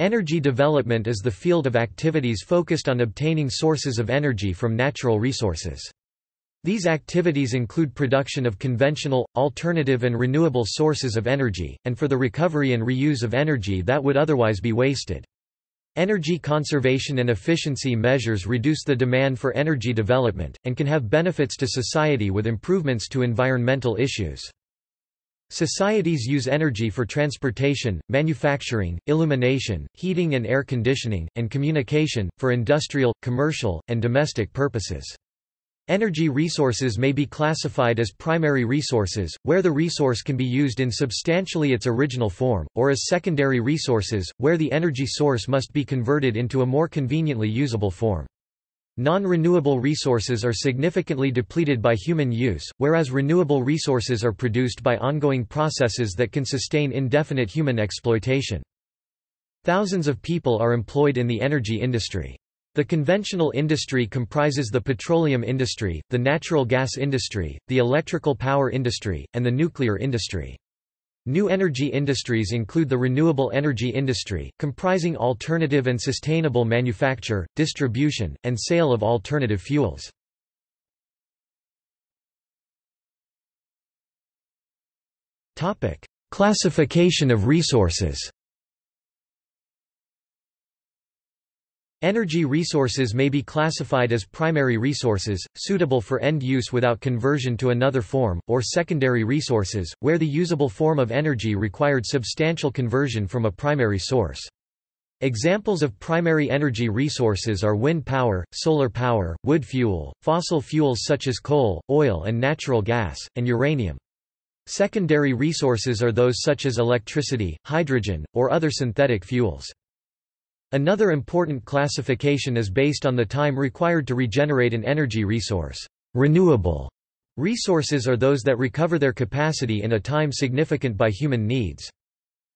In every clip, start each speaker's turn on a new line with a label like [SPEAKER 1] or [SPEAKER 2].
[SPEAKER 1] Energy development is the field of activities focused on obtaining sources of energy from natural resources. These activities include production of conventional, alternative and renewable sources of energy, and for the recovery and reuse of energy that would otherwise be wasted. Energy conservation and efficiency measures reduce the demand for energy development, and can have benefits to society with improvements to environmental issues. Societies use energy for transportation, manufacturing, illumination, heating and air conditioning, and communication, for industrial, commercial, and domestic purposes. Energy resources may be classified as primary resources, where the resource can be used in substantially its original form, or as secondary resources, where the energy source must be converted into a more conveniently usable form. Non-renewable resources are significantly depleted by human use, whereas renewable resources are produced by ongoing processes that can sustain indefinite human exploitation. Thousands of people are employed in the energy industry. The conventional industry comprises the petroleum industry, the natural gas industry, the electrical power industry, and the nuclear industry. New energy industries include the renewable energy industry, comprising alternative and sustainable manufacture, distribution, and sale of alternative fuels. Classification of resources Energy resources may be classified as primary resources, suitable for end use without conversion to another form, or secondary resources, where the usable form of energy required substantial conversion from a primary source. Examples of primary energy resources are wind power, solar power, wood fuel, fossil fuels such as coal, oil and natural gas, and uranium. Secondary resources are those such as electricity, hydrogen, or other synthetic fuels. Another important classification is based on the time required to regenerate an energy resource. Renewable resources are those that recover their capacity in a time significant by human needs.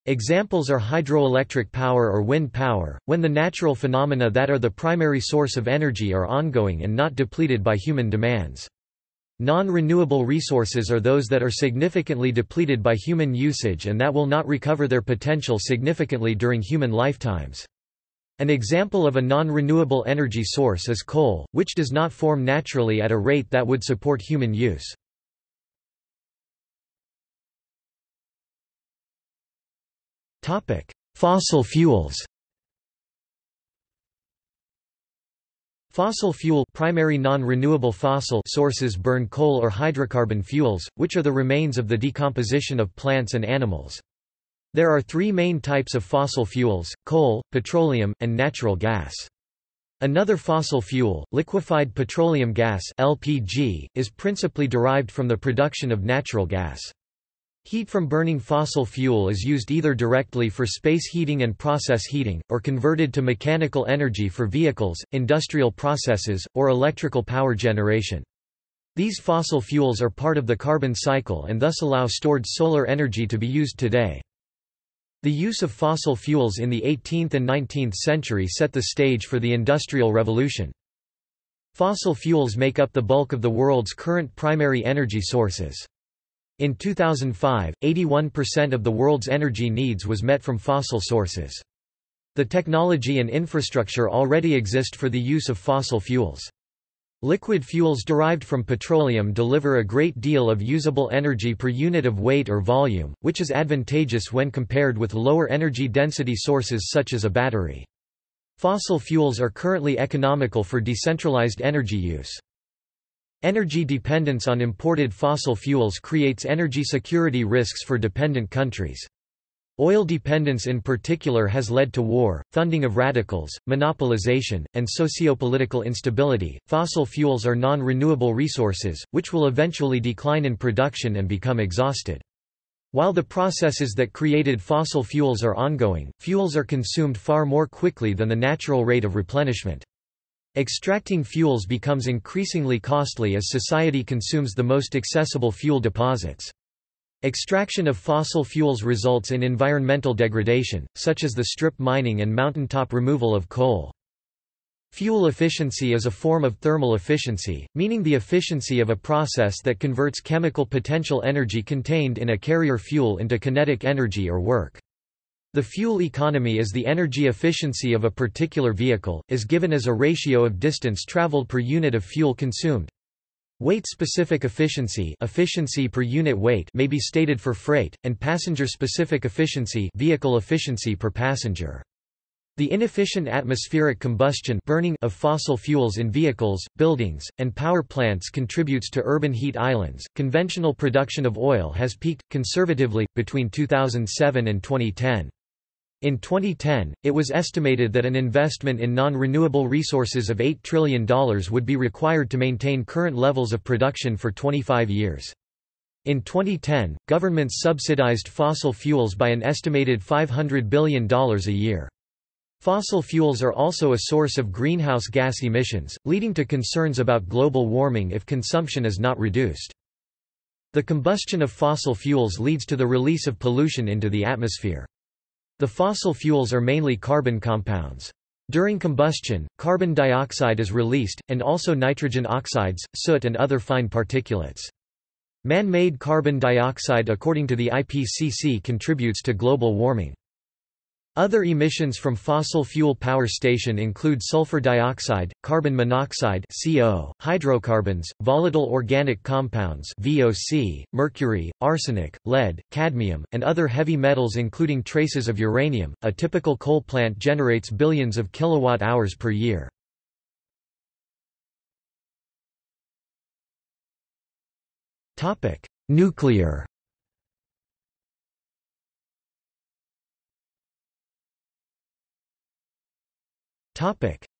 [SPEAKER 1] Examples are hydroelectric power or wind power, when the natural phenomena that are the primary source of energy are ongoing and not depleted by human demands. Non-renewable resources are those that are significantly depleted by human usage and that will not recover their potential significantly during human lifetimes. An example of a non-renewable energy source is coal, which does not form naturally at a rate that would support human use. Fossil fuels Fossil fuel primary non-renewable fossil sources burn coal or hydrocarbon fuels, which are the remains of the decomposition of plants and animals. There are three main types of fossil fuels, coal, petroleum, and natural gas. Another fossil fuel, liquefied petroleum gas LPG, is principally derived from the production of natural gas. Heat from burning fossil fuel is used either directly for space heating and process heating, or converted to mechanical energy for vehicles, industrial processes, or electrical power generation. These fossil fuels are part of the carbon cycle and thus allow stored solar energy to be used today. The use of fossil fuels in the 18th and 19th century set the stage for the Industrial Revolution. Fossil fuels make up the bulk of the world's current primary energy sources. In 2005, 81% of the world's energy needs was met from fossil sources. The technology and infrastructure already exist for the use of fossil fuels. Liquid fuels derived from petroleum deliver a great deal of usable energy per unit of weight or volume, which is advantageous when compared with lower energy density sources such as a battery. Fossil fuels are currently economical for decentralized energy use. Energy dependence on imported fossil fuels creates energy security risks for dependent countries. Oil dependence in particular has led to war, funding of radicals, monopolization, and sociopolitical instability. Fossil fuels are non renewable resources, which will eventually decline in production and become exhausted. While the processes that created fossil fuels are ongoing, fuels are consumed far more quickly than the natural rate of replenishment. Extracting fuels becomes increasingly costly as society consumes the most accessible fuel deposits. Extraction of fossil fuels results in environmental degradation, such as the strip mining and mountaintop removal of coal. Fuel efficiency is a form of thermal efficiency, meaning the efficiency of a process that converts chemical potential energy contained in a carrier fuel into kinetic energy or work. The fuel economy is the energy efficiency of a particular vehicle, is given as a ratio of distance traveled per unit of fuel consumed. Weight-specific efficiency, efficiency per unit weight may be stated for freight, and passenger-specific efficiency, vehicle efficiency per passenger. The inefficient atmospheric combustion burning of fossil fuels in vehicles, buildings, and power plants contributes to urban heat islands. Conventional production of oil has peaked conservatively between 2007 and 2010. In 2010, it was estimated that an investment in non-renewable resources of $8 trillion would be required to maintain current levels of production for 25 years. In 2010, governments subsidized fossil fuels by an estimated $500 billion a year. Fossil fuels are also a source of greenhouse gas emissions, leading to concerns about global warming if consumption is not reduced. The combustion of fossil fuels leads to the release of pollution into the atmosphere. The fossil fuels are mainly carbon compounds. During combustion, carbon dioxide is released, and also nitrogen oxides, soot and other fine particulates. Man-made carbon dioxide according to the IPCC contributes to global warming. Other emissions from fossil fuel power station include sulfur dioxide, carbon monoxide (CO), hydrocarbons, volatile organic compounds (VOC), mercury, arsenic, lead, cadmium, and other heavy metals including traces of uranium. A typical coal plant generates billions of kilowatt hours per year. Topic: Nuclear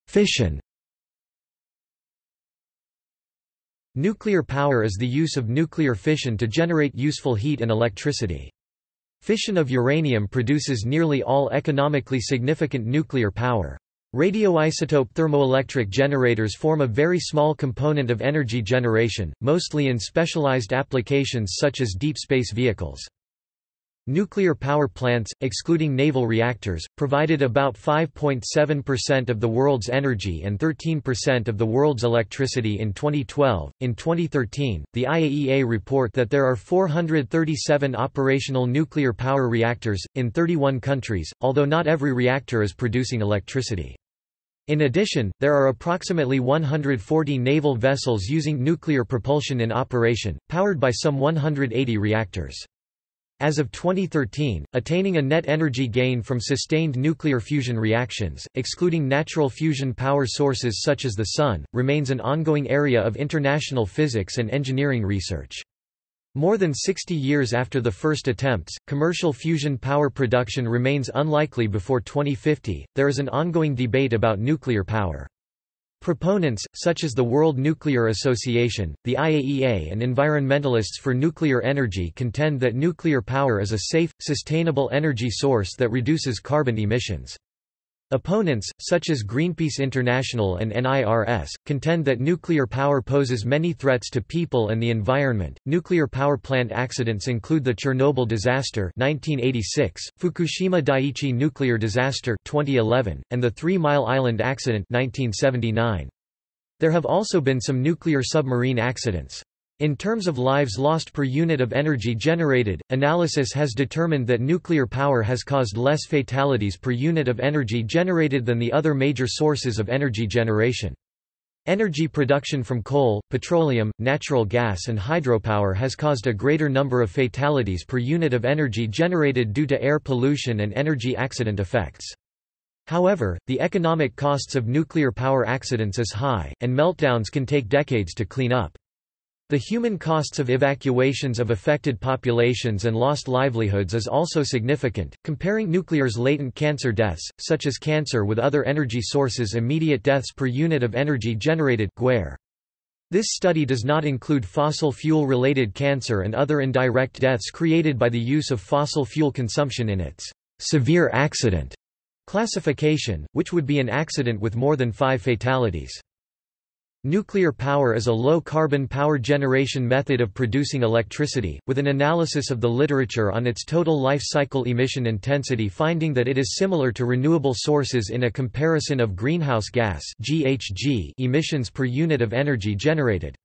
[SPEAKER 1] Fission Nuclear power is the use of nuclear fission to generate useful heat and electricity. Fission of uranium produces nearly all economically significant nuclear power. Radioisotope thermoelectric generators form a very small component of energy generation, mostly in specialized applications such as deep space vehicles. Nuclear power plants, excluding naval reactors, provided about 5.7% of the world's energy and 13% of the world's electricity in 2012. In 2013, the IAEA report that there are 437 operational nuclear power reactors, in 31 countries, although not every reactor is producing electricity. In addition, there are approximately 140 naval vessels using nuclear propulsion in operation, powered by some 180 reactors. As of 2013, attaining a net energy gain from sustained nuclear fusion reactions, excluding natural fusion power sources such as the Sun, remains an ongoing area of international physics and engineering research. More than 60 years after the first attempts, commercial fusion power production remains unlikely before 2050. There is an ongoing debate about nuclear power. Proponents, such as the World Nuclear Association, the IAEA and environmentalists for nuclear energy contend that nuclear power is a safe, sustainable energy source that reduces carbon emissions. Opponents, such as Greenpeace International and NIRS, contend that nuclear power poses many threats to people and the environment. Nuclear power plant accidents include the Chernobyl disaster (1986), Fukushima Daiichi nuclear disaster (2011), and the Three Mile Island accident (1979). There have also been some nuclear submarine accidents. In terms of lives lost per unit of energy generated, analysis has determined that nuclear power has caused less fatalities per unit of energy generated than the other major sources of energy generation. Energy production from coal, petroleum, natural gas and hydropower has caused a greater number of fatalities per unit of energy generated due to air pollution and energy accident effects. However, the economic costs of nuclear power accidents is high, and meltdowns can take decades to clean up. The human costs of evacuations of affected populations and lost livelihoods is also significant. Comparing nuclear's latent cancer deaths, such as cancer with other energy sources immediate deaths per unit of energy generated This study does not include fossil fuel-related cancer and other indirect deaths created by the use of fossil fuel consumption in its severe accident classification, which would be an accident with more than five fatalities. Nuclear power is a low-carbon power generation method of producing electricity, with an analysis of the literature on its total life cycle emission intensity finding that it is similar to renewable sources in a comparison of greenhouse gas emissions per unit of energy generated.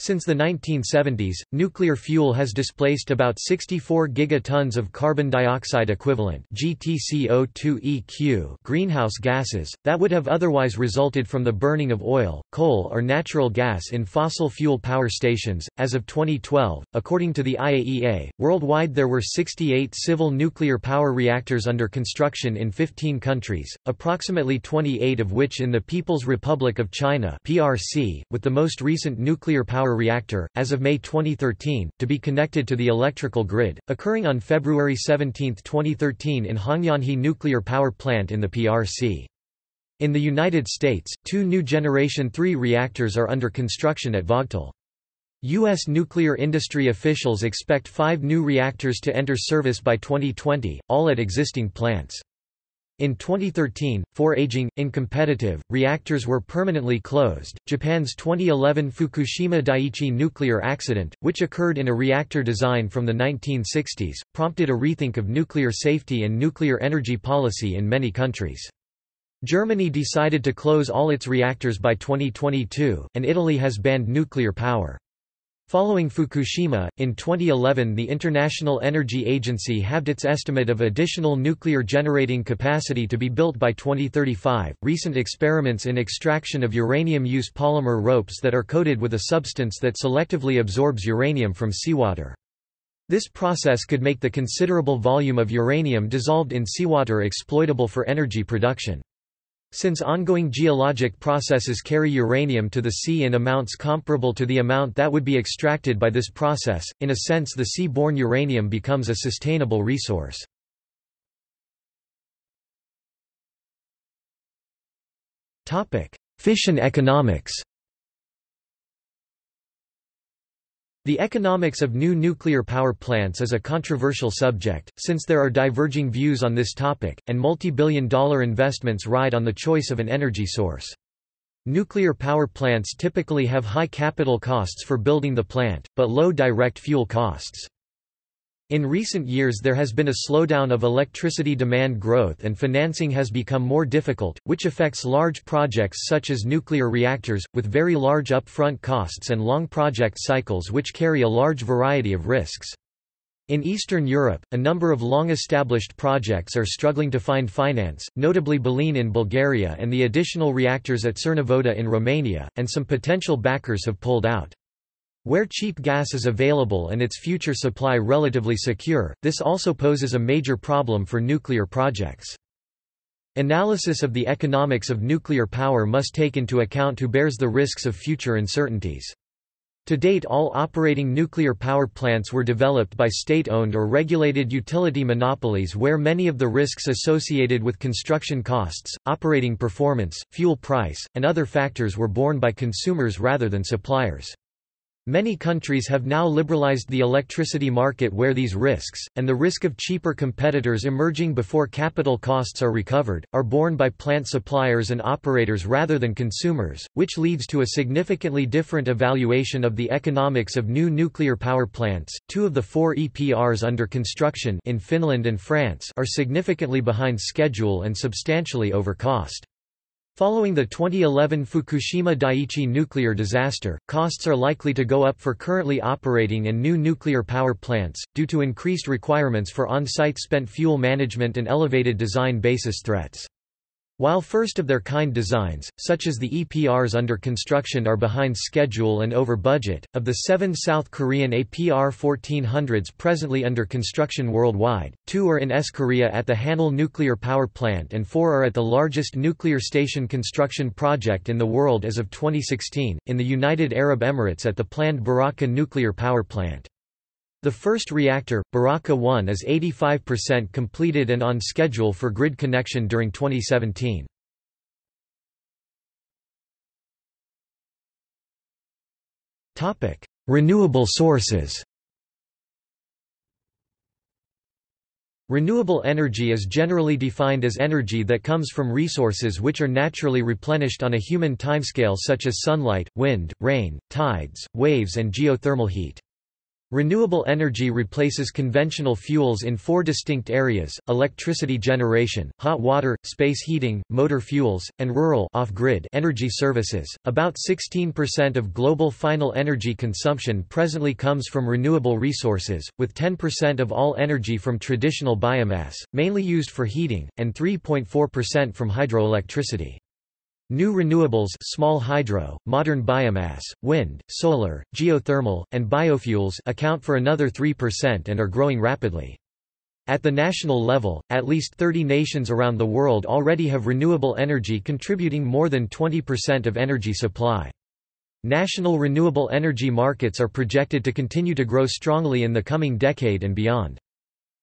[SPEAKER 1] Since the 1970s, nuclear fuel has displaced about 64 gigatons of carbon dioxide equivalent GTCO2eq greenhouse gases, that would have otherwise resulted from the burning of oil, coal or natural gas in fossil fuel power stations. As of 2012, according to the IAEA, worldwide there were 68 civil nuclear power reactors under construction in 15 countries, approximately 28 of which in the People's Republic of China PRC, with the most recent nuclear power reactor, as of May 2013, to be connected to the electrical grid, occurring on February 17, 2013 in Hongyanhe Nuclear Power Plant in the PRC. In the United States, two new Generation 3 reactors are under construction at Vogtle. U.S. nuclear industry officials expect five new reactors to enter service by 2020, all at existing plants. In 2013, four aging, incompetitive, reactors were permanently closed. Japan's 2011 Fukushima Daiichi nuclear accident, which occurred in a reactor design from the 1960s, prompted a rethink of nuclear safety and nuclear energy policy in many countries. Germany decided to close all its reactors by 2022, and Italy has banned nuclear power. Following Fukushima, in 2011 the International Energy Agency halved its estimate of additional nuclear generating capacity to be built by 2035. Recent experiments in extraction of uranium use polymer ropes that are coated with a substance that selectively absorbs uranium from seawater. This process could make the considerable volume of uranium dissolved in seawater exploitable for energy production. Since ongoing geologic processes carry uranium to the sea in amounts comparable to the amount that would be extracted by this process, in a sense the sea-borne uranium becomes a sustainable resource. Fission economics The economics of new nuclear power plants is a controversial subject, since there are diverging views on this topic, and multi-billion dollar investments ride on the choice of an energy source. Nuclear power plants typically have high capital costs for building the plant, but low direct fuel costs. In recent years there has been a slowdown of electricity demand growth and financing has become more difficult, which affects large projects such as nuclear reactors, with very large upfront costs and long project cycles which carry a large variety of risks. In Eastern Europe, a number of long-established projects are struggling to find finance, notably Belene in Bulgaria and the additional reactors at Cernavodă in Romania, and some potential backers have pulled out. Where cheap gas is available and its future supply relatively secure, this also poses a major problem for nuclear projects. Analysis of the economics of nuclear power must take into account who bears the risks of future uncertainties. To date all operating nuclear power plants were developed by state-owned or regulated utility monopolies where many of the risks associated with construction costs, operating performance, fuel price, and other factors were borne by consumers rather than suppliers. Many countries have now liberalized the electricity market where these risks, and the risk of cheaper competitors emerging before capital costs are recovered, are borne by plant suppliers and operators rather than consumers, which leads to a significantly different evaluation of the economics of new nuclear power plants. Two of the four EPRs under construction in Finland and France are significantly behind schedule and substantially over cost. Following the 2011 Fukushima Daiichi nuclear disaster, costs are likely to go up for currently operating and new nuclear power plants, due to increased requirements for on-site spent fuel management and elevated design basis threats. While first-of-their-kind designs, such as the EPRs under construction are behind schedule and over budget, of the seven South Korean APR 1400s presently under construction worldwide, two are in S. Korea at the Hanul nuclear power plant and four are at the largest nuclear station construction project in the world as of 2016, in the United Arab Emirates at the planned Barakah nuclear power plant. The first reactor, Barakah 1 is 85% completed and on schedule for grid connection during 2017. Renewable sources Renewable energy is generally defined as energy that comes from resources which are naturally replenished on a human timescale such as sunlight, wind, rain, tides, waves and geothermal heat. Renewable energy replaces conventional fuels in four distinct areas, electricity generation, hot water, space heating, motor fuels, and rural off-grid energy services. About 16% of global final energy consumption presently comes from renewable resources, with 10% of all energy from traditional biomass, mainly used for heating, and 3.4% from hydroelectricity. New renewables small hydro, modern biomass, wind, solar, geothermal, and biofuels account for another 3% and are growing rapidly. At the national level, at least 30 nations around the world already have renewable energy contributing more than 20% of energy supply. National renewable energy markets are projected to continue to grow strongly in the coming decade and beyond.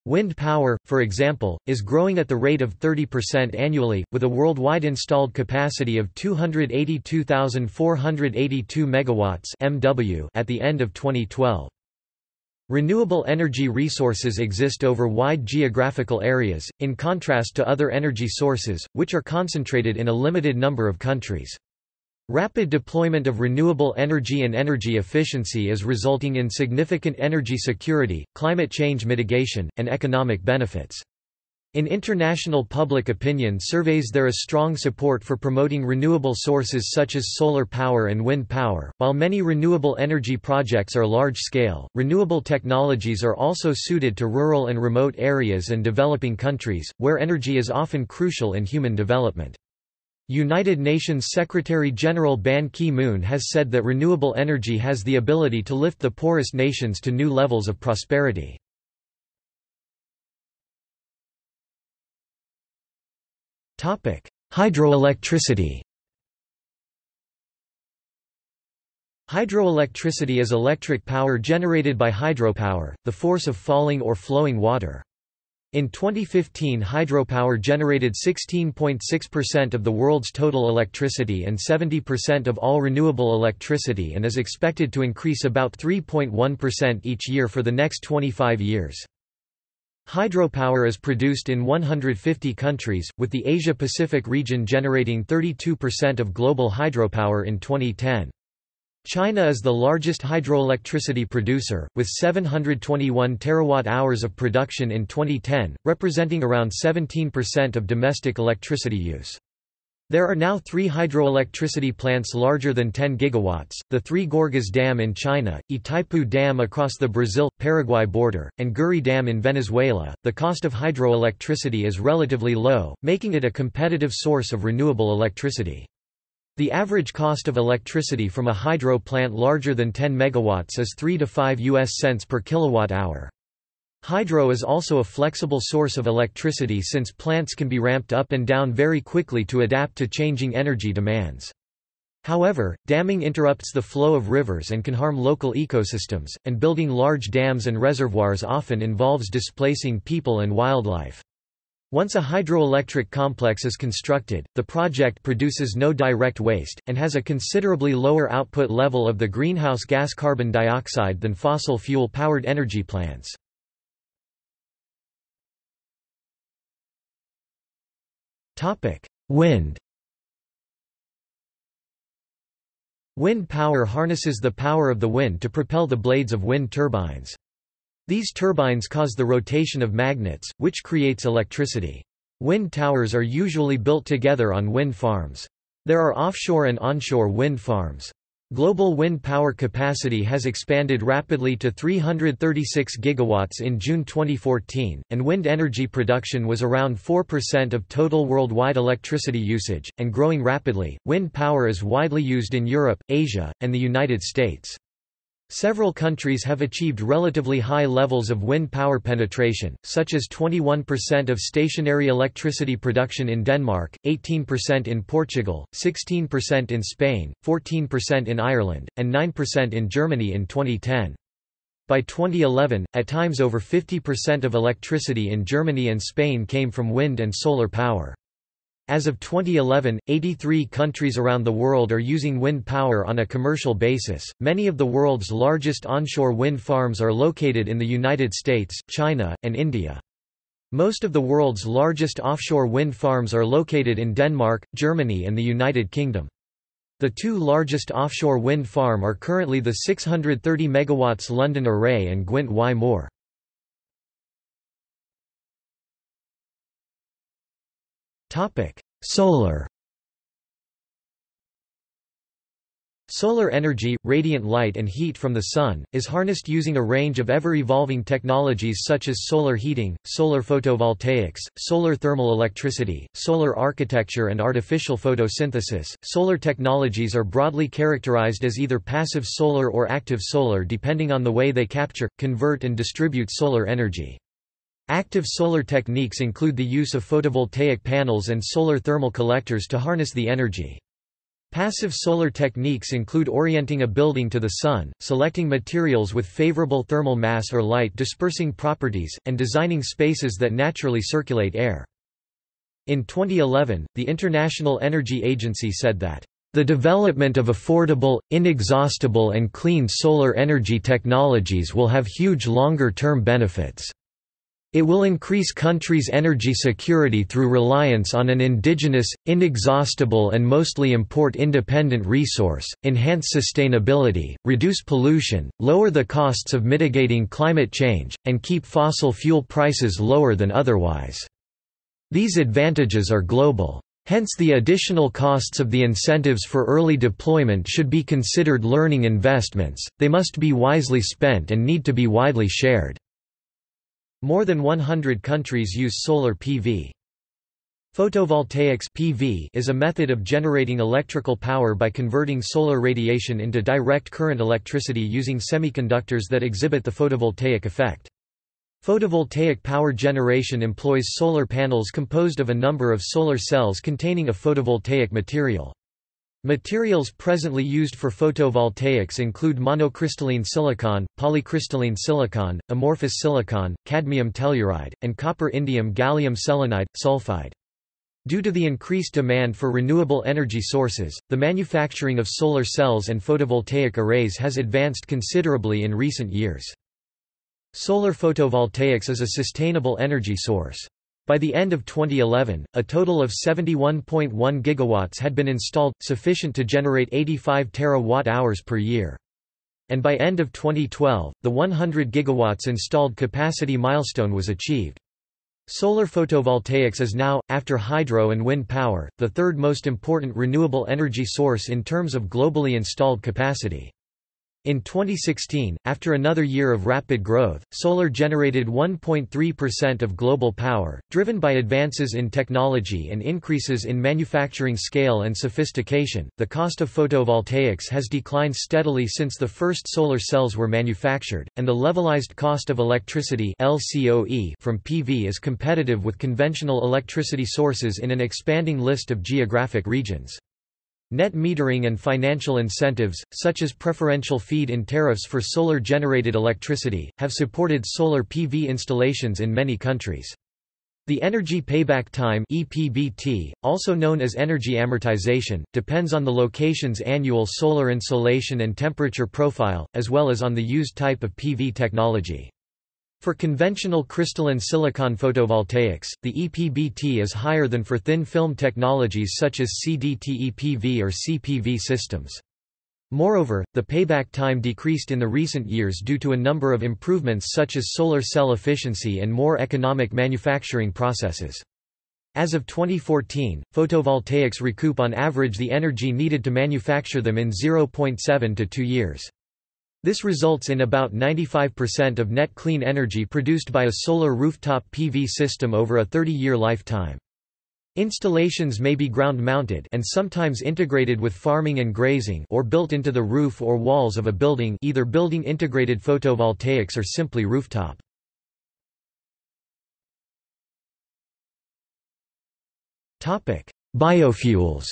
[SPEAKER 1] Wind power, for example, is growing at the rate of 30% annually, with a worldwide installed capacity of 282,482 MW (MW) at the end of 2012. Renewable energy resources exist over wide geographical areas, in contrast to other energy sources, which are concentrated in a limited number of countries. Rapid deployment of renewable energy and energy efficiency is resulting in significant energy security, climate change mitigation, and economic benefits. In international public opinion surveys there is strong support for promoting renewable sources such as solar power and wind power. While many renewable energy projects are large scale, renewable technologies are also suited to rural and remote areas and developing countries, where energy is often crucial in human development. United Nations Secretary-General Ban Ki-moon has said that renewable energy has the ability to lift the poorest nations to new levels of prosperity. Hydroelectricity Hydroelectricity is electric power generated by hydropower, the force of falling or flowing water. In 2015 hydropower generated 16.6% of the world's total electricity and 70% of all renewable electricity and is expected to increase about 3.1% each year for the next 25 years. Hydropower is produced in 150 countries, with the Asia-Pacific region generating 32% of global hydropower in 2010. China is the largest hydroelectricity producer, with 721 terawatt-hours of production in 2010, representing around 17% of domestic electricity use. There are now three hydroelectricity plants larger than 10 gigawatts, the Three Gorges Dam in China, Itaipu Dam across the Brazil-Paraguay border, and Guri Dam in Venezuela. The cost of hydroelectricity is relatively low, making it a competitive source of renewable electricity. The average cost of electricity from a hydro plant larger than 10 megawatts is 3 to 5 US cents per kilowatt hour. Hydro is also a flexible source of electricity since plants can be ramped up and down very quickly to adapt to changing energy demands. However, damming interrupts the flow of rivers and can harm local ecosystems, and building large dams and reservoirs often involves displacing people and wildlife. Once a hydroelectric complex is constructed, the project produces no direct waste, and has a considerably lower output level of the greenhouse gas carbon dioxide than fossil fuel-powered energy plants. Wind Wind power harnesses the power of the wind to propel the blades of wind turbines. These turbines cause the rotation of magnets, which creates electricity. Wind towers are usually built together on wind farms. There are offshore and onshore wind farms. Global wind power capacity has expanded rapidly to 336 gigawatts in June 2014, and wind energy production was around 4% of total worldwide electricity usage, and growing rapidly. Wind power is widely used in Europe, Asia, and the United States. Several countries have achieved relatively high levels of wind power penetration, such as 21% of stationary electricity production in Denmark, 18% in Portugal, 16% in Spain, 14% in Ireland, and 9% in Germany in 2010. By 2011, at times over 50% of electricity in Germany and Spain came from wind and solar power. As of 2011, 83 countries around the world are using wind power on a commercial basis. Many of the world's largest onshore wind farms are located in the United States, China, and India. Most of the world's largest offshore wind farms are located in Denmark, Germany, and the United Kingdom. The two largest offshore wind farm are currently the 630 MW London Array and Gwynt y Môr. Solar Solar energy, radiant light and heat from the sun, is harnessed using a range of ever-evolving technologies such as solar heating, solar photovoltaics, solar thermal electricity, solar architecture and artificial photosynthesis. Solar technologies are broadly characterized as either passive solar or active solar depending on the way they capture, convert and distribute solar energy. Active solar techniques include the use of photovoltaic panels and solar thermal collectors to harness the energy. Passive solar techniques include orienting a building to the sun, selecting materials with favorable thermal mass or light dispersing properties, and designing spaces that naturally circulate air. In 2011, the International Energy Agency said that the development of affordable, inexhaustible and clean solar energy technologies will have huge longer-term benefits. It will increase countries' energy security through reliance on an indigenous, inexhaustible and mostly import-independent resource, enhance sustainability, reduce pollution, lower the costs of mitigating climate change, and keep fossil fuel prices lower than otherwise. These advantages are global. Hence the additional costs of the incentives for early deployment should be considered learning investments, they must be wisely spent and need to be widely shared. More than 100 countries use solar PV. Photovoltaics PV is a method of generating electrical power by converting solar radiation into direct current electricity using semiconductors that exhibit the photovoltaic effect. Photovoltaic power generation employs solar panels composed of a number of solar cells containing a photovoltaic material. Materials presently used for photovoltaics include monocrystalline silicon, polycrystalline silicon, amorphous silicon, cadmium telluride, and copper-indium gallium selenide, sulfide. Due to the increased demand for renewable energy sources, the manufacturing of solar cells and photovoltaic arrays has advanced considerably in recent years. Solar photovoltaics is a sustainable energy source. By the end of 2011, a total of 71.1 gigawatts had been installed, sufficient to generate 85 terawatt-hours per year. And by end of 2012, the 100 gigawatts installed capacity milestone was achieved. Solar photovoltaics is now, after hydro and wind power, the third most important renewable energy source in terms of globally installed capacity. In 2016, after another year of rapid growth, solar generated 1.3% of global power, driven by advances in technology and increases in manufacturing scale and sophistication. The cost of photovoltaics has declined steadily since the first solar cells were manufactured, and the levelized cost of electricity (LCOE) from PV is competitive with conventional electricity sources in an expanding list of geographic regions. Net metering and financial incentives, such as preferential feed-in tariffs for solar-generated electricity, have supported solar PV installations in many countries. The energy payback time EPBT, also known as energy amortization, depends on the location's annual solar insolation and temperature profile, as well as on the used type of PV technology. For conventional crystalline silicon photovoltaics, the EPBT is higher than for thin film technologies such as CdTe-PV or CPV systems. Moreover, the payback time decreased in the recent years due to a number of improvements such as solar cell efficiency and more economic manufacturing processes. As of 2014, photovoltaics recoup on average the energy needed to manufacture them in 0.7 to 2 years. This results in about 95% of net clean energy produced by a solar rooftop PV system over a 30-year lifetime. Installations may be ground-mounted and sometimes integrated with farming and grazing or built into the roof or walls of a building either building integrated photovoltaics or simply rooftop. Biofuels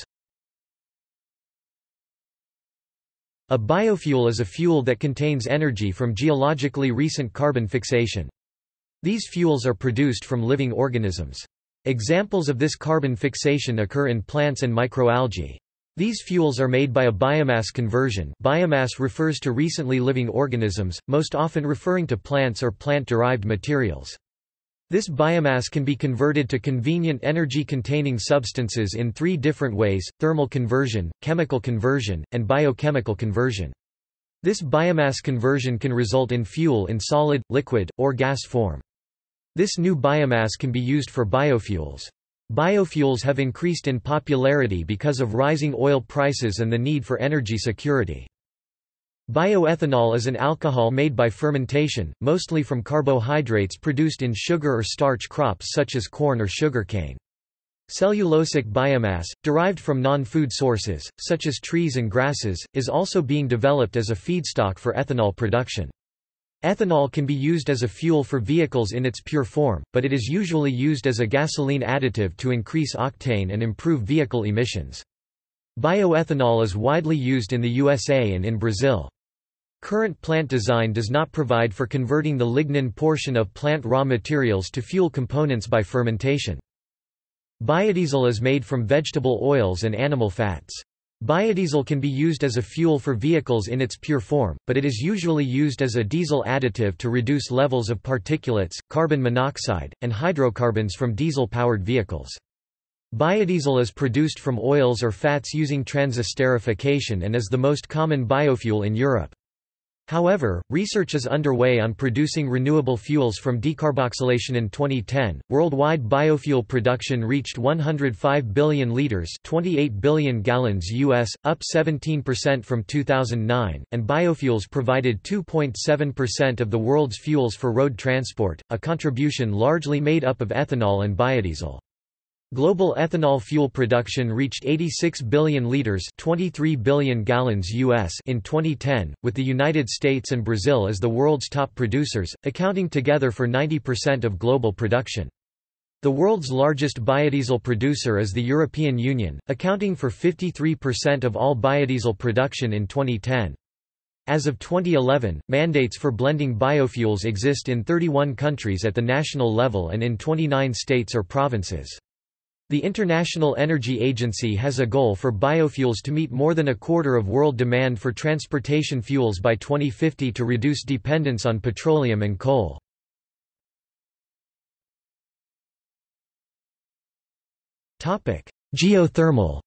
[SPEAKER 1] A biofuel is a fuel that contains energy from geologically recent carbon fixation. These fuels are produced from living organisms. Examples of this carbon fixation occur in plants and microalgae. These fuels are made by a biomass conversion biomass refers to recently living organisms, most often referring to plants or plant-derived materials. This biomass can be converted to convenient energy-containing substances in three different ways, thermal conversion, chemical conversion, and biochemical conversion. This biomass conversion can result in fuel in solid, liquid, or gas form. This new biomass can be used for biofuels. Biofuels have increased in popularity because of rising oil prices and the need for energy security. Bioethanol is an alcohol made by fermentation, mostly from carbohydrates produced in sugar or starch crops such as corn or sugarcane. Cellulosic biomass, derived from non-food sources, such as trees and grasses, is also being developed as a feedstock for ethanol production. Ethanol can be used as a fuel for vehicles in its pure form, but it is usually used as a gasoline additive to increase octane and improve vehicle emissions. Bioethanol is widely used in the USA and in Brazil. Current plant design does not provide for converting the lignin portion of plant raw materials to fuel components by fermentation. Biodiesel is made from vegetable oils and animal fats. Biodiesel can be used as a fuel for vehicles in its pure form, but it is usually used as a diesel additive to reduce levels of particulates, carbon monoxide, and hydrocarbons from diesel-powered vehicles. Biodiesel is produced from oils or fats using transesterification and is the most common biofuel in Europe. However, research is underway on producing renewable fuels from decarboxylation in 2010. Worldwide biofuel production reached 105 billion liters, 28 billion gallons US, up 17% from 2009, and biofuels provided 2.7% of the world's fuels for road transport, a contribution largely made up of ethanol and biodiesel. Global ethanol fuel production reached 86 billion liters, 23 billion gallons US in 2010, with the United States and Brazil as the world's top producers, accounting together for 90% of global production. The world's largest biodiesel producer is the European Union, accounting for 53% of all biodiesel production in 2010. As of 2011, mandates for blending biofuels exist in 31 countries at the national level and in 29 states or provinces. The International Energy Agency has a goal for biofuels to meet more than a quarter of world demand for transportation fuels by 2050 to reduce dependence on petroleum and coal. Geothermal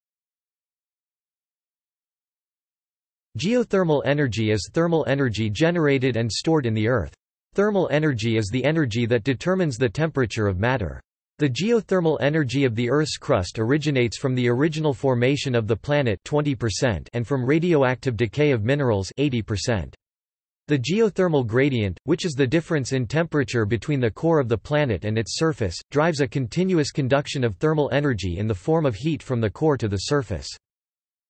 [SPEAKER 1] Geothermal energy is thermal energy generated and stored in the earth. Thermal energy is the energy that determines the temperature of matter. The geothermal energy of the Earth's crust originates from the original formation of the planet 20% and from radioactive decay of minerals 80%. The geothermal gradient, which is the difference in temperature between the core of the planet and its surface, drives a continuous conduction of thermal energy in the form of heat from the core to the surface.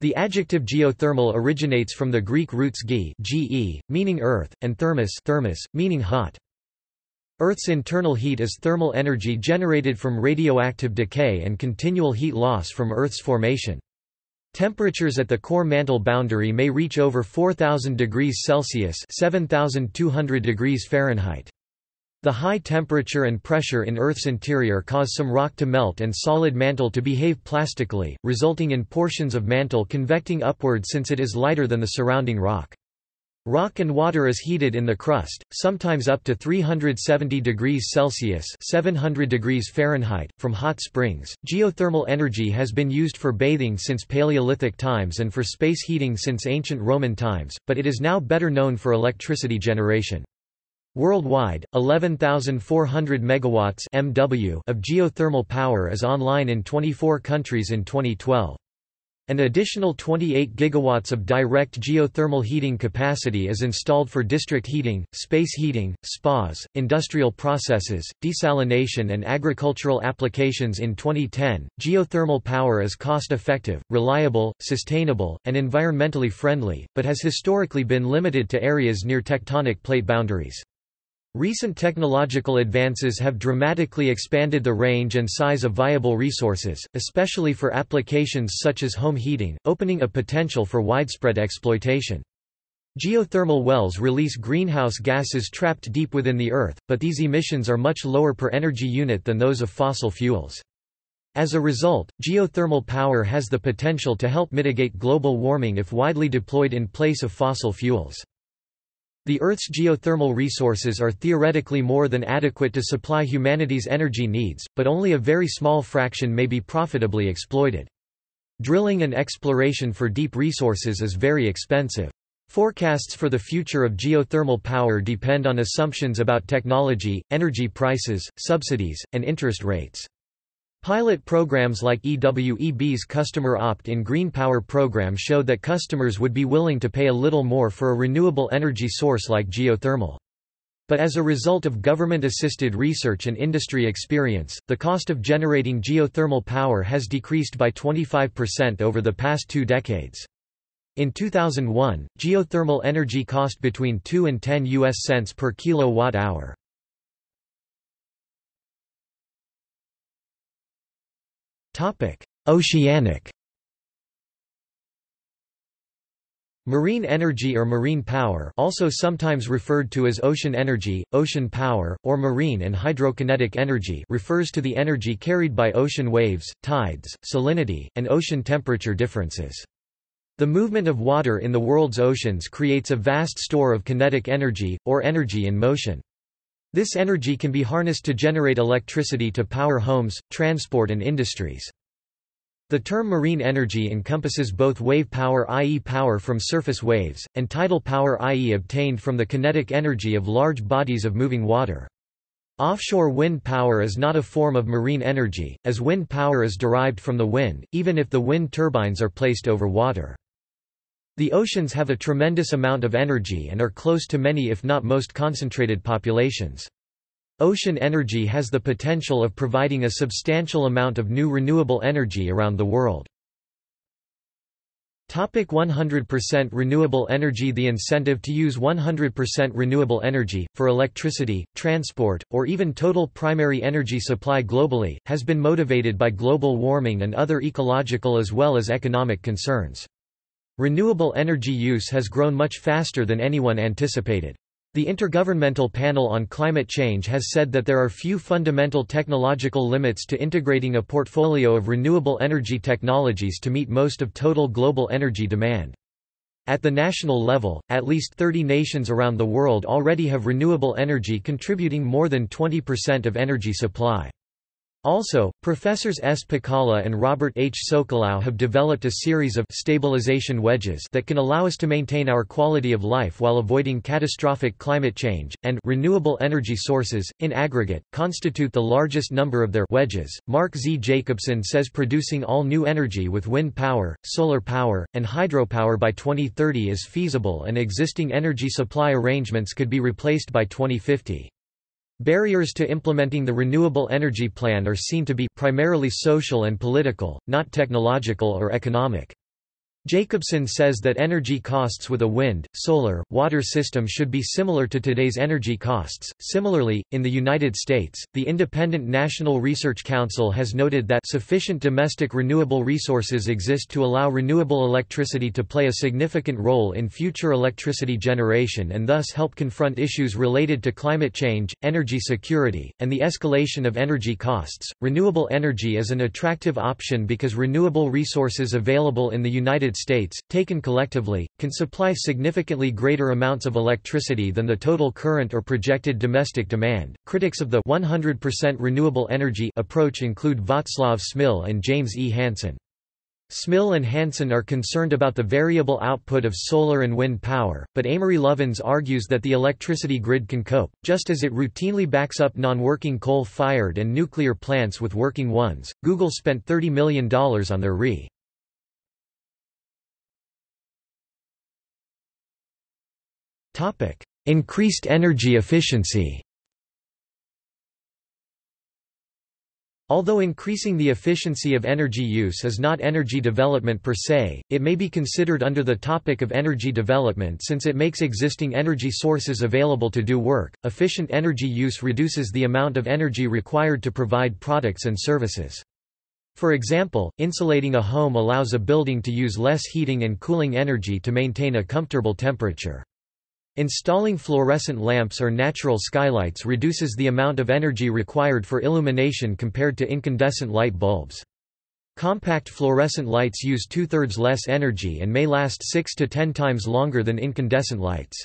[SPEAKER 1] The adjective geothermal originates from the Greek roots ge, meaning earth, and thermos, thermos meaning hot. Earth's internal heat is thermal energy generated from radioactive decay and continual heat loss from Earth's formation. Temperatures at the core mantle boundary may reach over 4000 degrees Celsius (7200 degrees Fahrenheit). The high temperature and pressure in Earth's interior cause some rock to melt and solid mantle to behave plastically, resulting in portions of mantle convecting upward since it is lighter than the surrounding rock. Rock and water is heated in the crust, sometimes up to 370 degrees Celsius (700 degrees Fahrenheit) from hot springs. Geothermal energy has been used for bathing since Paleolithic times and for space heating since ancient Roman times, but it is now better known for electricity generation. Worldwide, 11,400 megawatts (MW) of geothermal power is online in 24 countries in 2012. An additional 28 gigawatts of direct geothermal heating capacity is installed for district heating, space heating, spas, industrial processes, desalination and agricultural applications in 2010. Geothermal power is cost-effective, reliable, sustainable, and environmentally friendly, but has historically been limited to areas near tectonic plate boundaries. Recent technological advances have dramatically expanded the range and size of viable resources, especially for applications such as home heating, opening a potential for widespread exploitation. Geothermal wells release greenhouse gases trapped deep within the earth, but these emissions are much lower per energy unit than those of fossil fuels. As a result, geothermal power has the potential to help mitigate global warming if widely deployed in place of fossil fuels. The Earth's geothermal resources are theoretically more than adequate to supply humanity's energy needs, but only a very small fraction may be profitably exploited. Drilling and exploration for deep resources is very expensive. Forecasts for the future of geothermal power depend on assumptions about technology, energy prices, subsidies, and interest rates. Pilot programs like EWEB's Customer Opt-in Green Power program showed that customers would be willing to pay a little more for a renewable energy source like geothermal. But as a result of government-assisted research and industry experience, the cost of generating geothermal power has decreased by 25% over the past two decades. In 2001, geothermal energy cost between 2 and 10 US cents per kilowatt hour. Oceanic Marine energy or marine power also sometimes referred to as ocean energy, ocean power, or marine and hydrokinetic energy refers to the energy carried by ocean waves, tides, salinity, and ocean temperature differences. The movement of water in the world's oceans creates a vast store of kinetic energy, or energy in motion. This energy can be harnessed to generate electricity to power homes, transport and industries. The term marine energy encompasses both wave power i.e. power from surface waves, and tidal power i.e. obtained from the kinetic energy of large bodies of moving water. Offshore wind power is not a form of marine energy, as wind power is derived from the wind, even if the wind turbines are placed over water. The oceans have a tremendous amount of energy and are close to many if not most concentrated populations. Ocean energy has the potential of providing a substantial amount of new renewable energy around the world. Topic 100% renewable energy The incentive to use 100% renewable energy, for electricity, transport, or even total primary energy supply globally, has been motivated by global warming and other ecological as well as economic concerns. Renewable energy use has grown much faster than anyone anticipated. The Intergovernmental Panel on Climate Change has said that there are few fundamental technological limits to integrating a portfolio of renewable energy technologies to meet most of total global energy demand. At the national level, at least 30 nations around the world already have renewable energy contributing more than 20% of energy supply. Also, professors S. Pacala and Robert H. Socolow have developed a series of stabilization wedges that can allow us to maintain our quality of life while avoiding catastrophic climate change, and renewable energy sources, in aggregate, constitute the largest number of their wedges. Mark Z. Jacobson says producing all new energy with wind power, solar power, and hydropower by 2030 is feasible and existing energy supply arrangements could be replaced by 2050. Barriers to implementing the renewable energy plan are seen to be primarily social and political, not technological or economic. Jacobson says that energy costs with a wind, solar, water system should be similar to today's energy costs. Similarly, in the United States, the Independent National Research Council has noted that sufficient domestic renewable resources exist to allow renewable electricity to play a significant role in future electricity generation and thus help confront issues related to climate change, energy security, and the escalation of energy costs. Renewable energy is an attractive option because renewable resources available in the United States, taken collectively, can supply significantly greater amounts of electricity than the total current or projected domestic demand. Critics of the 100% renewable energy approach include Václav Smil and James E. Hansen. Smil and Hansen are concerned about the variable output of solar and wind power, but Amory Lovins argues that the electricity grid can cope, just as it routinely backs up non-working coal-fired and nuclear plants with working ones. Google spent $30 million on their Re. Topic: Increased energy efficiency. Although increasing the efficiency of energy use is not energy development per se, it may be considered under the topic of energy development since it makes existing energy sources available to do work. Efficient energy use reduces the amount of energy required to provide products and services. For example, insulating a home allows a building to use less heating and cooling energy to maintain a comfortable temperature. Installing fluorescent lamps or natural skylights reduces the amount of energy required for illumination compared to incandescent light bulbs. Compact fluorescent lights use two-thirds less energy and may last 6 to 10 times longer than incandescent lights.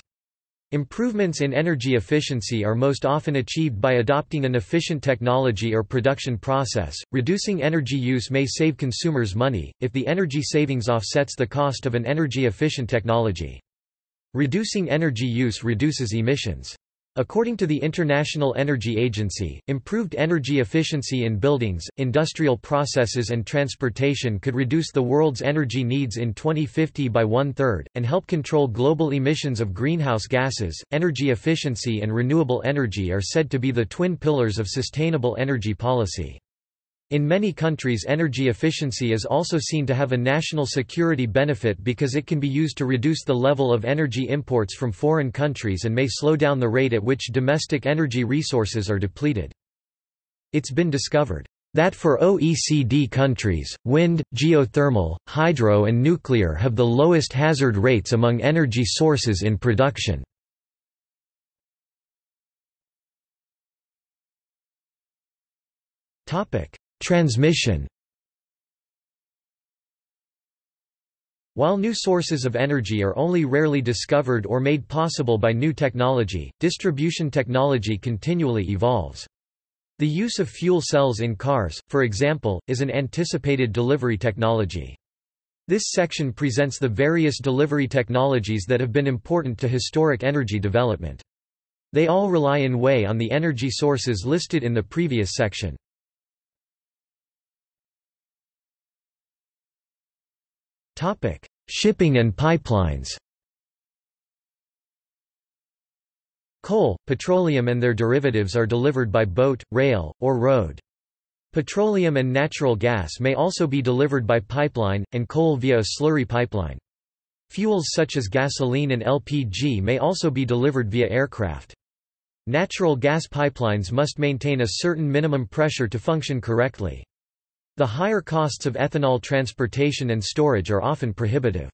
[SPEAKER 1] Improvements in energy efficiency are most often achieved by adopting an efficient technology or production process. Reducing energy use may save consumers money, if the energy savings offsets the cost of an energy efficient technology. Reducing energy use reduces emissions. According to the International Energy Agency, improved energy efficiency in buildings, industrial processes and transportation could reduce the world's energy needs in 2050 by one-third, and help control global emissions of greenhouse gases. Energy efficiency and renewable energy are said to be the twin pillars of sustainable energy policy. In many countries energy efficiency is also seen to have a national security benefit because it can be used to reduce the level of energy imports from foreign countries and may slow down the rate at which domestic energy resources are depleted. It's been discovered that for OECD countries, wind, geothermal, hydro and nuclear have the lowest hazard rates among energy sources in production. Topic: Transmission While new sources of energy are only rarely discovered or made possible by new technology, distribution technology continually evolves. The use of fuel cells in cars, for example, is an anticipated delivery technology. This section presents the various delivery technologies that have been important to historic energy development. They all rely in way on the energy sources listed in the previous section. Shipping and pipelines Coal, petroleum and their derivatives are delivered by boat, rail, or road. Petroleum and natural gas may also be delivered by pipeline, and coal via a slurry pipeline. Fuels such as gasoline and LPG may also be delivered via aircraft. Natural gas pipelines must maintain a certain minimum pressure to function correctly. The higher costs of ethanol transportation and storage are often prohibitive.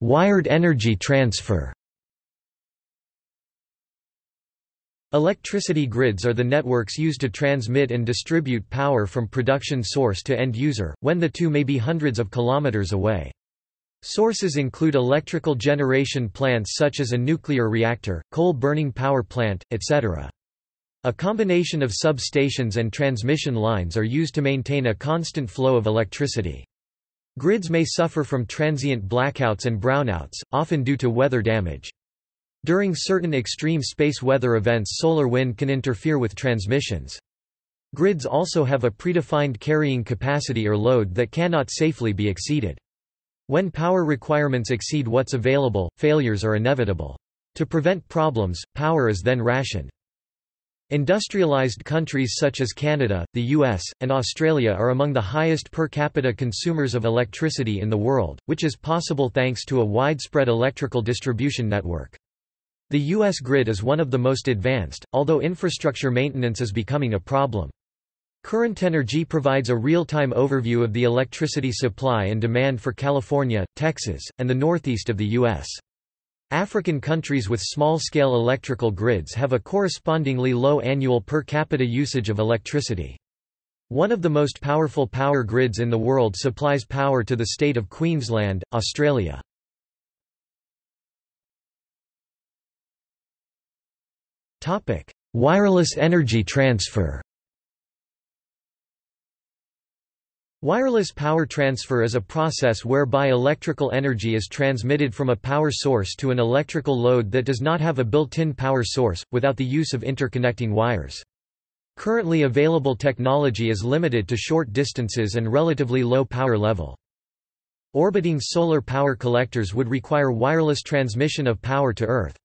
[SPEAKER 1] Wired energy transfer Electricity grids are the networks used to transmit and distribute power from production source to end user, when the two may be hundreds of kilometers away. Sources include electrical generation plants such as a nuclear reactor, coal-burning power plant, etc. A combination of substations and transmission lines are used to maintain a constant flow of electricity. Grids may suffer from transient blackouts and brownouts, often due to weather damage. During certain extreme space weather events solar wind can interfere with transmissions. Grids also have a predefined carrying capacity or load that cannot safely be exceeded. When power requirements exceed what's available, failures are inevitable. To prevent problems, power is then rationed. Industrialized countries such as Canada, the US, and Australia are among the highest per capita consumers of electricity in the world, which is possible thanks to a widespread electrical distribution network. The U.S. grid is one of the most advanced, although infrastructure maintenance is becoming a problem. Current Energy provides a real-time overview of the electricity supply and demand for California, Texas, and the northeast of the U.S. African countries with small-scale electrical grids have a correspondingly low annual per capita usage of electricity. One of the most powerful power grids in the world supplies power to the state of Queensland, Australia. Wireless energy transfer Wireless power transfer is a process whereby electrical energy is transmitted from a power source to an electrical load that does not have a built-in power source, without the use of interconnecting wires. Currently available technology is limited to short distances and relatively low power level. Orbiting solar power collectors would require wireless transmission of power to Earth.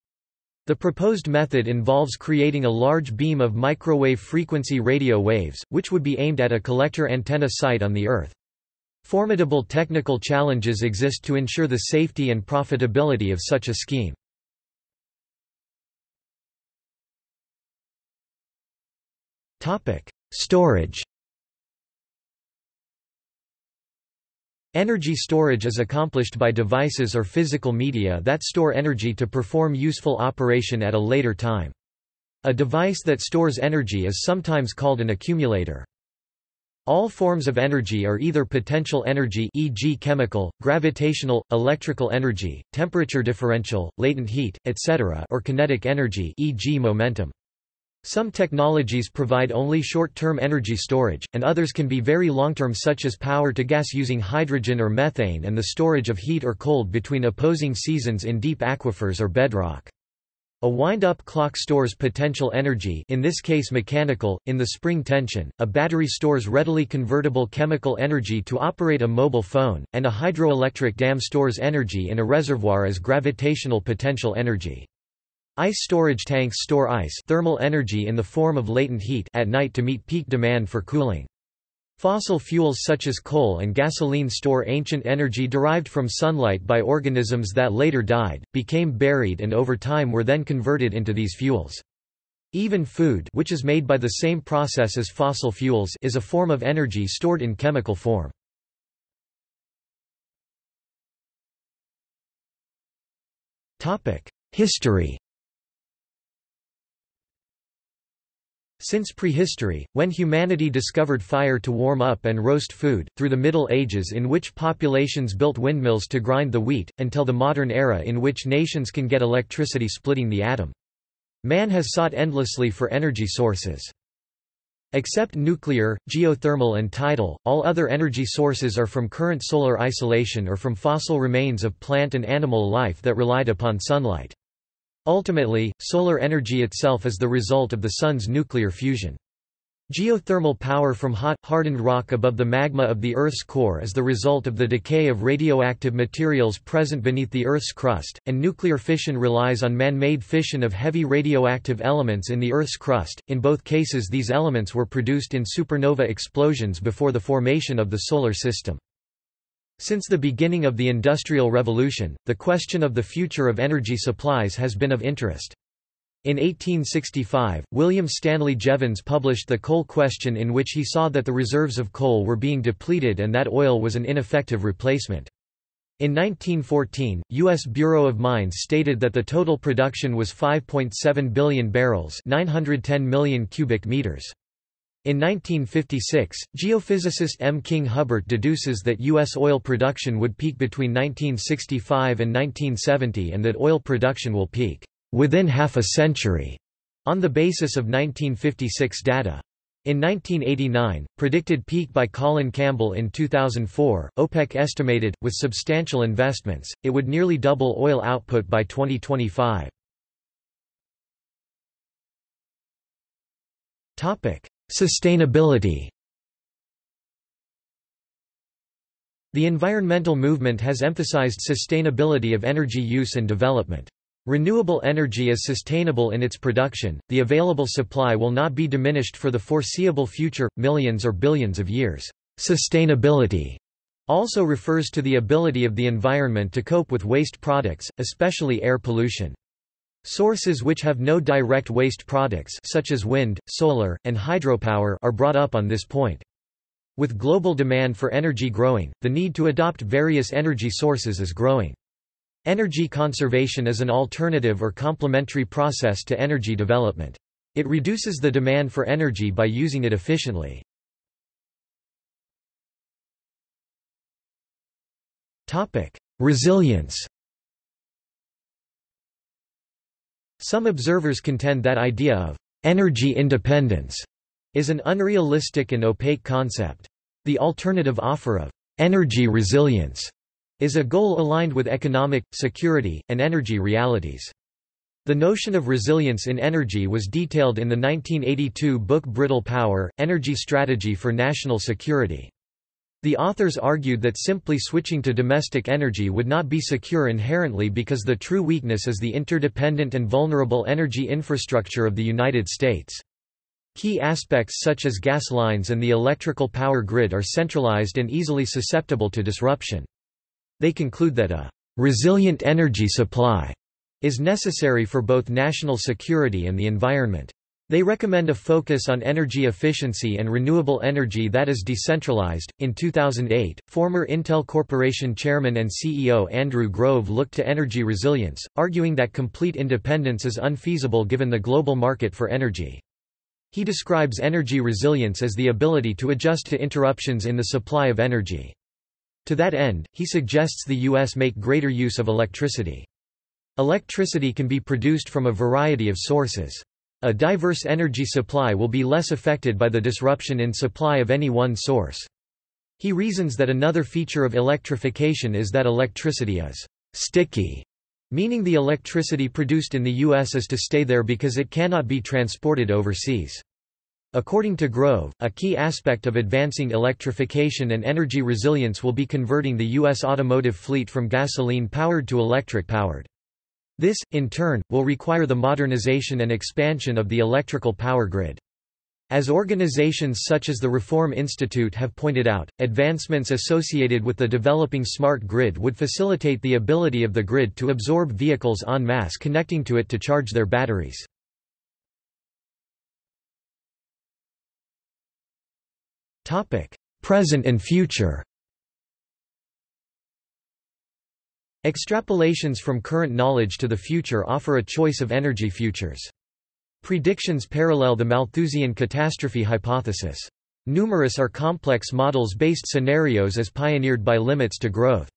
[SPEAKER 1] The proposed method involves creating a large beam of microwave frequency radio waves, which would be aimed at a collector antenna site on the Earth. Formidable technical challenges exist to ensure the safety and profitability of such a scheme. Storage Energy storage is accomplished by devices or physical media that store energy to perform useful operation at a later time. A device that stores energy is sometimes called an accumulator. All forms of energy are either potential energy e.g. chemical, gravitational, electrical energy, temperature differential, latent heat, etc. or kinetic energy e.g. momentum. Some technologies provide only short-term energy storage, and others can be very long-term such as power to gas using hydrogen or methane and the storage of heat or cold between opposing seasons in deep aquifers or bedrock. A wind-up clock stores potential energy in this case mechanical, in the spring tension, a battery stores readily convertible chemical energy to operate a mobile phone, and a hydroelectric dam stores energy in a reservoir as gravitational potential energy. Ice storage tanks store ice thermal energy in the form of latent heat at night to meet peak demand for cooling. Fossil fuels such as coal and gasoline store ancient energy derived from sunlight by organisms that later died, became buried and over time were then converted into these fuels. Even food which is made by the same process as fossil fuels is a form of energy stored in chemical form. History Since prehistory, when humanity discovered fire to warm up and roast food, through the Middle Ages in which populations built windmills to grind the wheat, until the modern era in which nations can get electricity splitting the atom. Man has sought endlessly for energy sources. Except nuclear, geothermal and tidal, all other energy sources are from current solar isolation or from fossil remains of plant and animal life that relied upon sunlight. Ultimately, solar energy itself is the result of the Sun's nuclear fusion. Geothermal power from hot, hardened rock above the magma of the Earth's core is the result of the decay of radioactive materials present beneath the Earth's crust, and nuclear fission relies on man-made fission of heavy radioactive elements in the Earth's crust. In both cases these elements were produced in supernova explosions before the formation of the Solar System. Since the beginning of the Industrial Revolution, the question of the future of energy supplies has been of interest. In 1865, William Stanley Jevons published The Coal Question in which he saw that the reserves of coal were being depleted and that oil was an ineffective replacement. In 1914, U.S. Bureau of Mines stated that the total production was 5.7 billion barrels 910 million cubic meters. In 1956, geophysicist M. King Hubbert deduces that U.S. oil production would peak between 1965 and 1970 and that oil production will peak within half a century, on the basis of 1956 data. In 1989, predicted peak by Colin Campbell in 2004, OPEC estimated, with substantial investments, it would nearly double oil output by 2025. Sustainability The environmental movement has emphasized sustainability of energy use and development. Renewable energy is sustainable in its production, the available supply will not be diminished for the foreseeable future, millions or billions of years. Sustainability also refers to the ability of the environment to cope with waste products, especially air pollution. Sources which have no direct waste products such as wind, solar, and hydropower are brought up on this point. With global demand for energy growing, the need to adopt various energy sources is growing. Energy conservation is an alternative or complementary process to energy development. It reduces the demand for energy by using it efficiently. Resilience Some observers contend that idea of energy independence is an unrealistic and opaque concept. The alternative offer of energy resilience is a goal aligned with economic, security, and energy realities. The notion of resilience in energy was detailed in the 1982 book Brittle Power, Energy Strategy for National Security. The authors argued that simply switching to domestic energy would not be secure inherently because the true weakness is the interdependent and vulnerable energy infrastructure of the United States. Key aspects such as gas lines and the electrical power grid are centralized and easily susceptible to disruption. They conclude that a resilient energy supply is necessary for both national security and the environment. They recommend a focus on energy efficiency and renewable energy that is decentralized. In 2008, former Intel Corporation chairman and CEO Andrew Grove looked to energy resilience, arguing that complete independence is unfeasible given the global market for energy. He describes energy resilience as the ability to adjust to interruptions in the supply of energy. To that end, he suggests the U.S. make greater use of electricity. Electricity can be produced from a variety of sources. A diverse energy supply will be less affected by the disruption in supply of any one source. He reasons that another feature of electrification is that electricity is sticky, meaning the electricity produced in the U.S. is to stay there because it cannot be transported overseas. According to Grove, a key aspect of advancing electrification and energy resilience will be converting the U.S. automotive fleet from gasoline-powered to electric-powered. This, in turn, will require the modernization and expansion of the electrical power grid. As organizations such as the Reform Institute have pointed out, advancements associated with the developing smart grid would facilitate the ability of the grid to absorb vehicles en masse connecting to it to charge their batteries. Present and future Extrapolations from current knowledge to the future offer a choice of energy futures. Predictions parallel the Malthusian catastrophe hypothesis. Numerous are complex models-based scenarios as pioneered by limits to growth.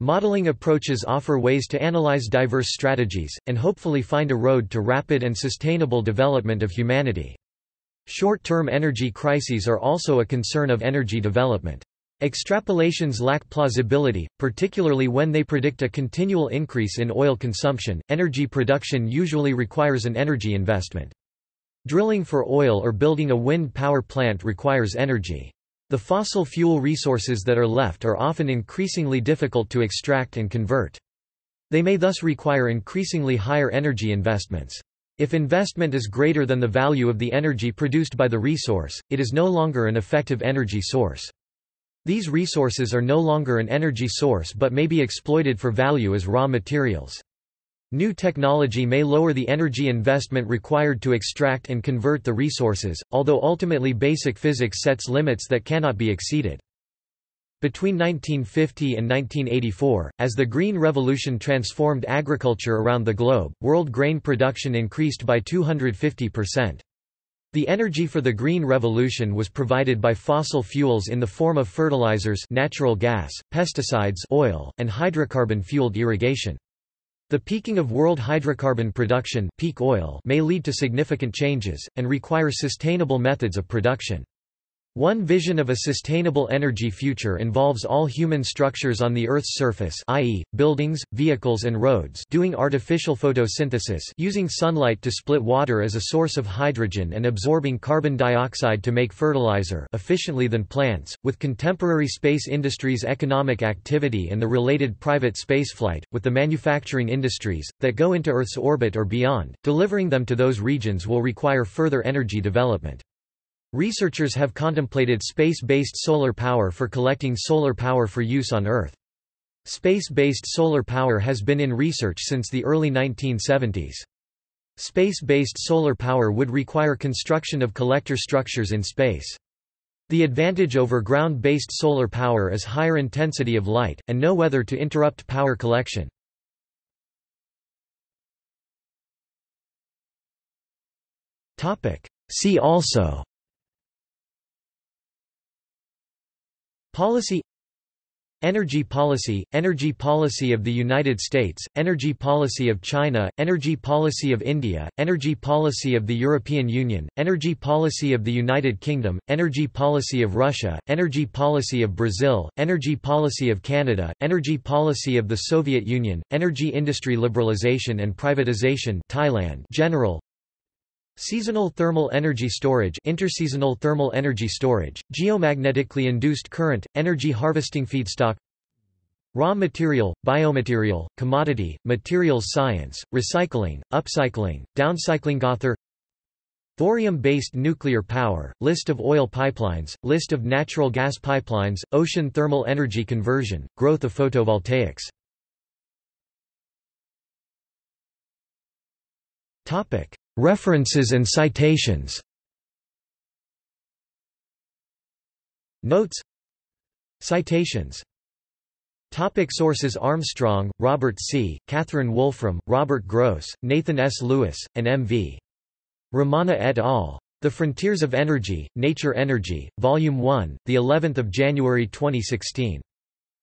[SPEAKER 1] Modeling approaches offer ways to analyze diverse strategies, and hopefully find a road to rapid and sustainable development of humanity. Short-term energy crises are also a concern of energy development. Extrapolations lack plausibility, particularly when they predict a continual increase in oil consumption. Energy production usually requires an energy investment. Drilling for oil or building a wind power plant requires energy. The fossil fuel resources that are left are often increasingly difficult to extract and convert. They may thus require increasingly higher energy investments. If investment is greater than the value of the energy produced by the resource, it is no longer an effective energy source. These resources are no longer an energy source but may be exploited for value as raw materials. New technology may lower the energy investment required to extract and convert the resources, although ultimately basic physics sets limits that cannot be exceeded. Between 1950 and 1984, as the Green Revolution transformed agriculture around the globe, world grain production increased by 250%. The energy for the Green Revolution was provided by fossil fuels in the form of fertilizers natural gas, pesticides oil, and hydrocarbon-fueled irrigation. The peaking of world hydrocarbon production peak oil may lead to significant changes, and require sustainable methods of production. One vision of a sustainable energy future involves all human structures on the Earth's surface i.e., buildings, vehicles and roads doing artificial photosynthesis using sunlight to split water as a source of hydrogen and absorbing carbon dioxide to make fertilizer efficiently than plants, with contemporary space industries economic activity and the related private spaceflight, with the manufacturing industries, that go into Earth's orbit or beyond, delivering them to those regions will require further energy development. Researchers have contemplated space-based solar power for collecting solar power for use on Earth. Space-based solar power has been in research since the early 1970s. Space-based solar power would require construction of collector structures in space. The advantage over ground-based solar power is higher intensity of light, and no weather to interrupt power collection. See also Policy Energy policy, energy policy of the United States, energy policy of China, energy policy of India, energy policy of the European Union, energy policy of the United Kingdom, energy policy of Russia, energy policy of Brazil, energy policy of Canada, energy policy of the Soviet Union, energy industry liberalization and privatization Thailand general, Seasonal thermal energy storage interseasonal thermal energy storage, geomagnetically induced current, energy harvesting feedstock Raw material, biomaterial, commodity, materials science, recycling, upcycling, downcycling Author Thorium-based nuclear power, list of oil pipelines, list of natural gas pipelines, ocean thermal energy conversion, growth of photovoltaics References and citations Notes Citations Topic sources Armstrong, Robert C., Catherine Wolfram, Robert Gross, Nathan S. Lewis, and M. V. Ramana et al. The Frontiers of Energy, Nature Energy, Volume 1, the 11th of January 2016.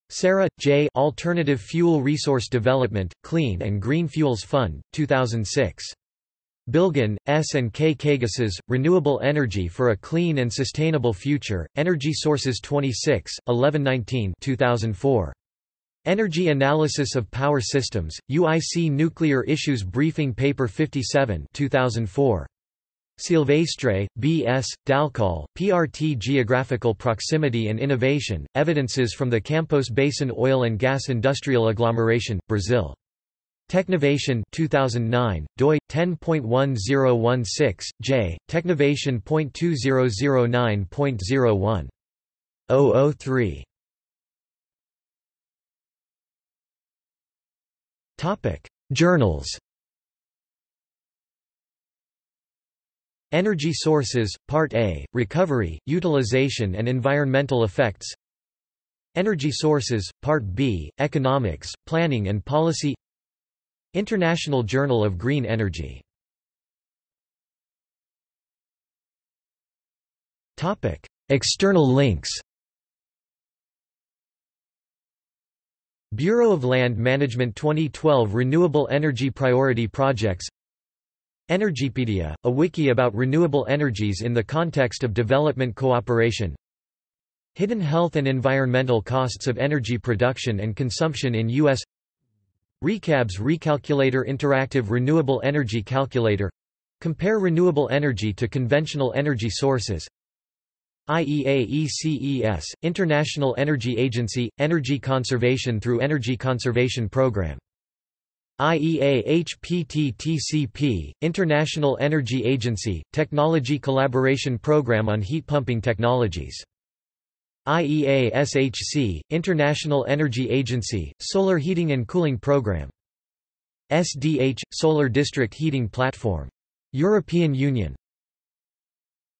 [SPEAKER 1] Serra, J. Alternative Fuel Resource Development, Clean and Green Fuels Fund, 2006. Bilgen, S. and K. Kaygusuz, Renewable Energy for a Clean and Sustainable Future, Energy Sources 26, 1119 2004. Energy Analysis of Power Systems, UIC Nuclear Issues Briefing Paper 57 2004. Silvestre, B. S., Dalcol, PRT Geographical Proximity and Innovation, Evidences from the Campos Basin Oil and Gas Industrial Agglomeration, Brazil. Technovation 2009, doi, 10.1016, j, technovation.2009.01. 003. Journals Energy Sources, Part A, Recovery, Utilization and Environmental Effects Energy Sources, Part B, Economics, Planning and Policy International Journal of Green Energy. External links. Bureau of Land Management 2012 Renewable Energy Priority Projects. Energypedia, a wiki about renewable energies in the context of development cooperation. Hidden health and environmental costs of energy production and consumption in U.S. Recab's Recalculator Interactive Renewable Energy Calculator. Compare renewable energy to conventional energy sources. IEA-ECES, International Energy Agency, Energy Conservation through Energy Conservation Program. IEA-HPT-TCP, International Energy Agency, Technology Collaboration Program on Heat Pumping Technologies. IEA-SHC, International Energy Agency, Solar Heating and Cooling Program. SDH, Solar District Heating Platform. European Union.